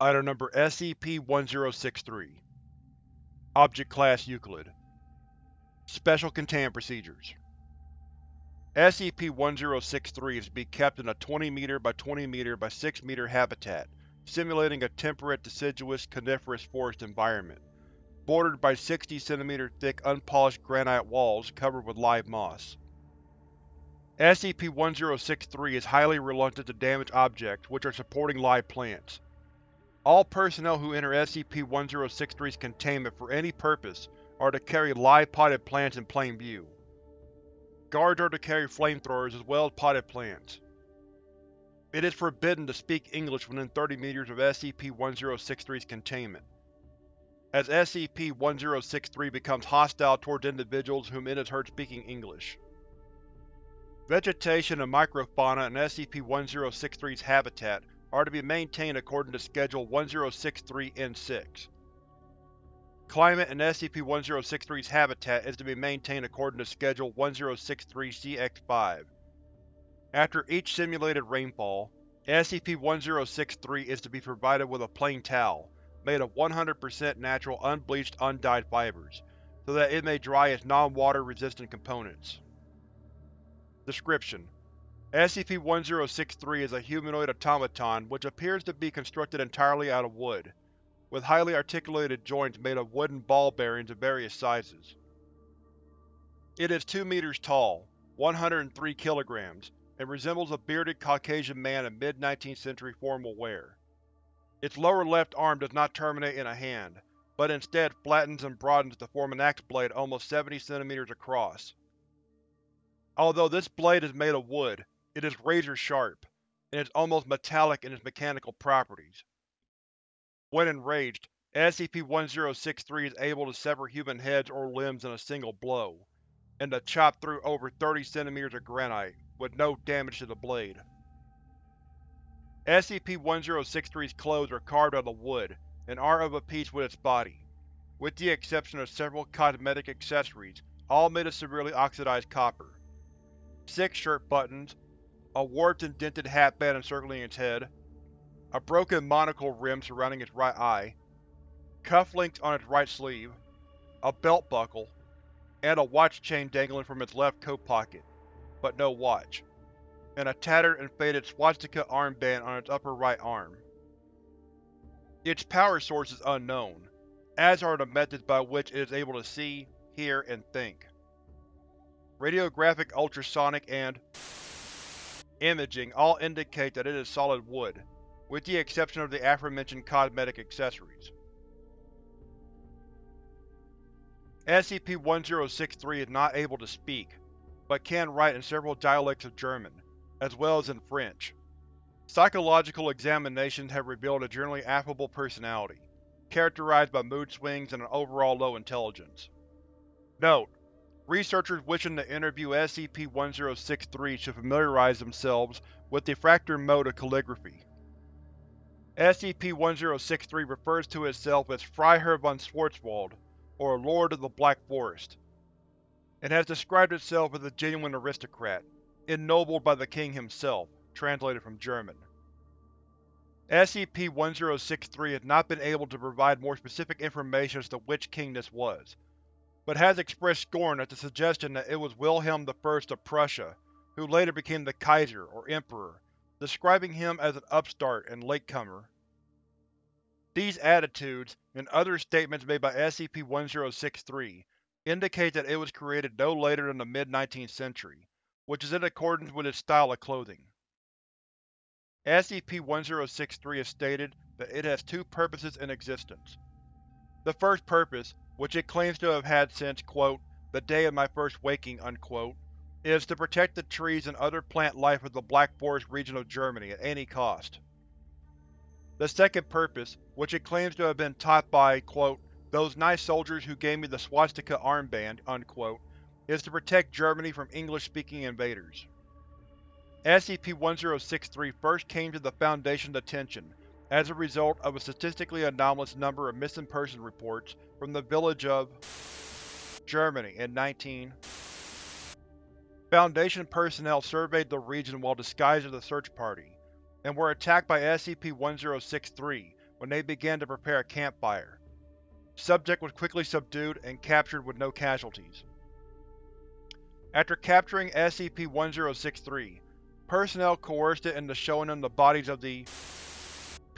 Item Number SCP-1063 Object Class Euclid Special Containment Procedures SCP-1063 is to be kept in a 20 m by 20 m by 6 m habitat, simulating a temperate deciduous coniferous forest environment, bordered by 60 cm thick unpolished granite walls covered with live moss. SCP-1063 is highly reluctant to damage objects which are supporting live plants. All personnel who enter SCP-1063's containment for any purpose are to carry live potted plants in plain view. Guards are to carry flamethrowers as well as potted plants. It is forbidden to speak English within 30 meters of SCP-1063's containment. As SCP-1063 becomes hostile towards individuals whom it has heard speaking English. Vegetation and microfauna in SCP-1063's habitat are to be maintained according to Schedule 1063-N6. Climate in SCP-1063's habitat is to be maintained according to Schedule 1063-CX-5. After each simulated rainfall, SCP-1063 is to be provided with a plain towel, made of 100% natural unbleached undyed fibers, so that it may dry its non-water resistant components. Description: SCP-1063 is a humanoid automaton which appears to be constructed entirely out of wood with highly articulated joints made of wooden ball bearings of various sizes. It is 2 meters tall, 103 kilograms, and resembles a bearded Caucasian man in mid-19th century formal wear. Its lower left arm does not terminate in a hand, but instead flattens and broadens to form an axe blade almost 70 cm across. Although this blade is made of wood, it is razor-sharp, and is almost metallic in its mechanical properties. When enraged, SCP-1063 is able to sever human heads or limbs in a single blow, and to chop through over 30 cm of granite, with no damage to the blade. SCP-1063's clothes are carved out of wood, and are of a piece with its body, with the exception of several cosmetic accessories, all made of severely oxidized copper. Six shirt buttons, a warped and dented hatband encircling its head, a broken monocle rim surrounding its right eye, cufflinks on its right sleeve, a belt buckle, and a watch chain dangling from its left coat pocket, but no watch, and a tattered and faded swastika armband on its upper right arm. Its power source is unknown, as are the methods by which it is able to see, hear, and think. Radiographic ultrasonic and imaging all indicate that it is solid wood, with the exception of the aforementioned cosmetic accessories. SCP-1063 is not able to speak, but can write in several dialects of German, as well as in French. Psychological examinations have revealed a generally affable personality, characterized by mood swings and an overall low intelligence. Note: Researchers wishing to interview SCP-1063 should familiarize themselves with the Fraktur mode of calligraphy. SCP-1063 refers to itself as Freiherr von Schwarzwald, or Lord of the Black Forest, and has described itself as a genuine aristocrat, ennobled by the king himself, translated from German. SCP-1063 has not been able to provide more specific information as to which king this was, but has expressed scorn at the suggestion that it was Wilhelm I of Prussia, who later became the Kaiser, or Emperor, describing him as an upstart and latecomer. These attitudes, and other statements made by SCP-1063, indicate that it was created no later than the mid-19th century, which is in accordance with its style of clothing. SCP-1063 has stated that it has two purposes in existence. The first purpose, which it claims to have had since, quote, the day of my first waking, unquote, is to protect the trees and other plant life of the Black Forest region of Germany at any cost. The second purpose, which it claims to have been taught by, quote, those nice soldiers who gave me the swastika armband, unquote, is to protect Germany from English-speaking invaders. SCP-1063 first came to the Foundation's attention as a result of a statistically anomalous number of missing person reports from the village of Germany in 19 Foundation personnel surveyed the region while disguised as a search party, and were attacked by SCP-1063 when they began to prepare a campfire. Subject was quickly subdued and captured with no casualties. After capturing SCP-1063, personnel coerced it into showing them the bodies of the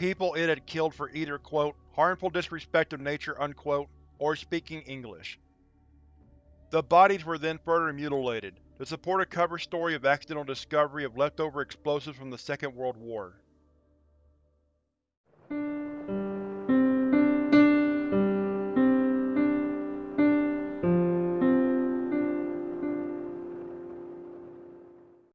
people it had killed for either quote, harmful disrespect of nature unquote, or speaking English. The bodies were then further mutilated, to support a cover story of accidental discovery of leftover explosives from the Second World War.